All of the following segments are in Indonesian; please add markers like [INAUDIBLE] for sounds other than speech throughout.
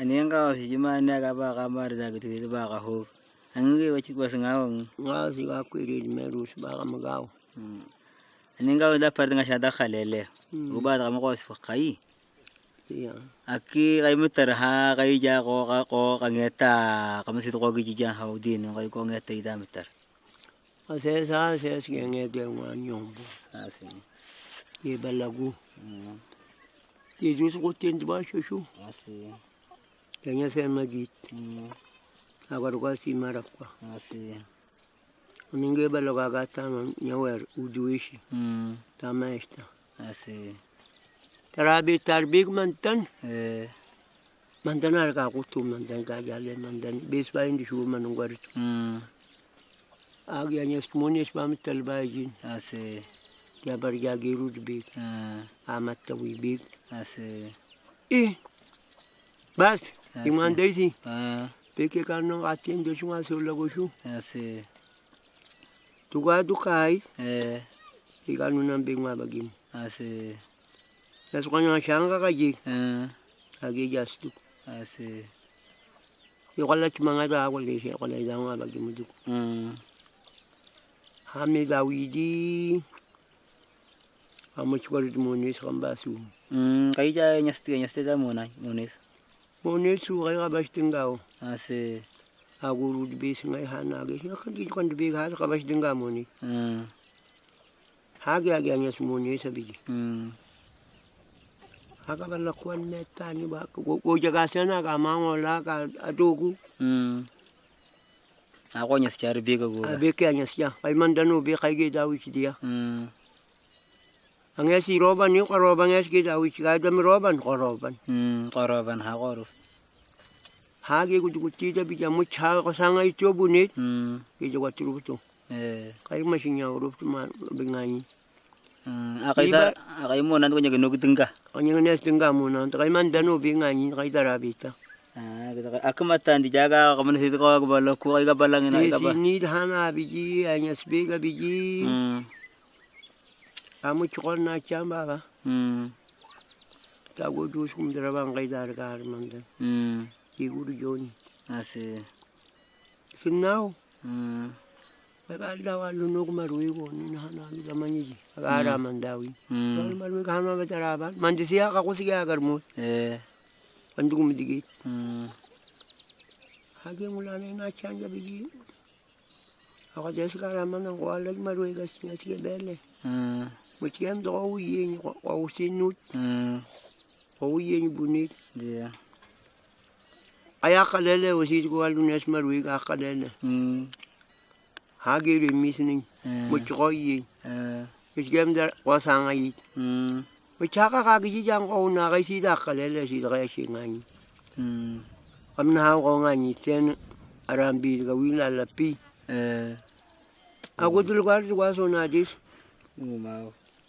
ani nga si juma ni aga ba ka mar da gitu itu ba ka ho angi wa chi bas ngawang nga si ga kwiri meru si ba ka magaw ani nga da par nga shada khalele Hmm. uba da mo ko si kai iya aki kay mo ha kay ja ko ka ko kangeta kamo si to ko gi ja ha din kay ko ngeta ida meter ase sa ase si nge de wa nyombo asi se magit Mm, agar ko si marakwa asi uninge balaga ga ta nyawer uduishi Mm, tama esta asi tarabi tarbig mantan. Eh. Mantan ar ka kutu mantan ka jale mantan bes ba indi shu manungwar mm, agi anyes munis ba mital ba jin asi ya bar ya girud big ah, amat tawi big asi eh bas Asi. iman desi ah, peke kano atin do shuma so lago shu. Asi tuga dukai. Eh. Ikanu nan big ma bagim. Asi nas kwanya shanga ka ji ah, jas du asi ikwala chumanga da ko le she kwala da ma bagim du mm, hami da munis muna munis munis su kay ka bas tinggaw asi aguru di bes ngai hana ge kan di kan di big ha ka bas tingga munis mm, hagi agi anyas munis sabiji. Mm, haka bala kwan meta ni ba. Ko ko jaga sana ka mangola ka adogu. Mm. ako nyas char biga go abe ke anyas ya ay mandano be kay ge dawi dia. Mm, ang si roban ko roban yes ge dawi ci ga dam roban ko roban mm, qaraban ha qoruf hagi ku ku ci da bi jamu cha ko sanga ito bunit mm, ge jaga turu to eh kay masinya uruf ma be ngani mm, akay tar akay mo nan ko nya gnog tengka anya nes tingga mo na kay mandano be ngani kay darabita ah kita aku matan di jaga kaman situ ko balo ko ay gabalang ina ni ka ba si ni hana biji anyas be ga biji. Mm, amuchukholna chambaba hmm. tago joshkumdira bangaidari karimanda hmm. iguru joni ase sinnawo hmm. baldawalunokumaruikoninahanalulamanyici akaramandawi maruikahanabacaraban mandisiyakakusikiakarmoi eh. andukumdigit hakengulanainachanja bigi akatesikaramanangoalal maruikasiasike bele Mutiyam do ko uye ni ko usinut. mm, Ko uye ni bunit. yeah Aya kalele usit ko alunes marui ka kalele. mm, Hagi rimis ni. eh, Mutiko uye. eh, Mutiyam da ko sanga yi. mm, Mutiyaka kagiji jang ko na kay sida kalele sida kaya singani. mm, Kam na ko nga ni ten arambi ga wila lapi. eh, Ako dul ko ko so na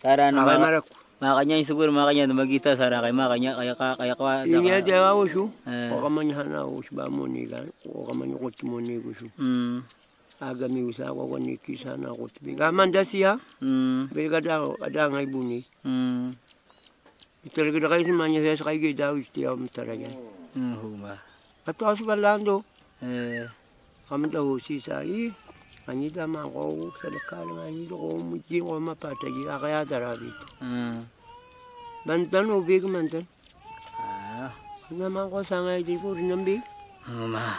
Tara na maka, makanya yung siguro makanya na magita sara kay makanya kaya ka kaya ka Inya da wa su. eh, O kaman hana us ba mo ni ga. O kaman ko mo ni ko su. mm, aga mi usa ko ko ni kisa na ko tibi ga man da siya mm, be ga da ada ngai buni mm, itel da kai manya sa kai ga da usti am taranya mm, huma, ato asu balando eh, am da ho si sa i ani da ma ko sa da ka nga ni ko mu ji ko ma pa ta ji aga ya da ra bi mm, ban tan o big man tan ah, na ma ko sa ngai di ko rin bi huma,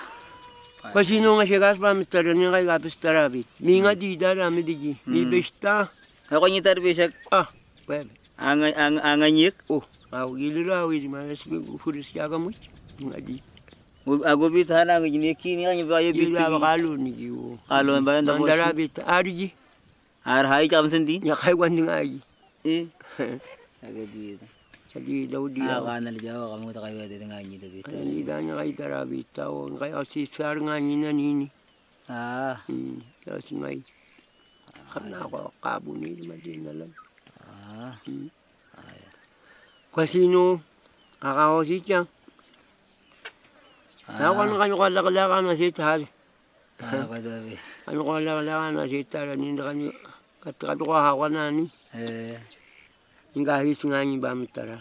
kasi no nga siya gas pa mi taranya kai ga pis tara bi mi nga di da ra mi di mi Hmm. besta ako ni tarbisak ah web ang ang anganyik, oh au gilira wi di ma si furis ya ga mu ngadi ago bit hana ng ni kini kanya ba yung bit Gila bakalo [LAUGHS] ni giwo. Kalo ba yan tapos Mandara bit arji. ar hai kam sendi Ya kai wan ding aji. eh agad dito Jadi daw di Ah, ako. kanal jawa kamu tak kayo dito nga niyo dito. Kaya hindi niya kay Tarabita o kaya si Sar nga niya nanini. Ah, Hmm. Tapos ngay. Kana ako kabo ni madin na lang. ah. Kasino akaw si siya. Awan gan gwa lag lagan a zit hal. [LAUGHS] An gwa la lagan a zit hal, an indra ni katra dro ha wana ni. Inga his ngani ba mitara.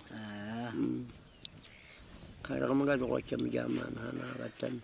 Karagam ga dro cham jama na na gatan.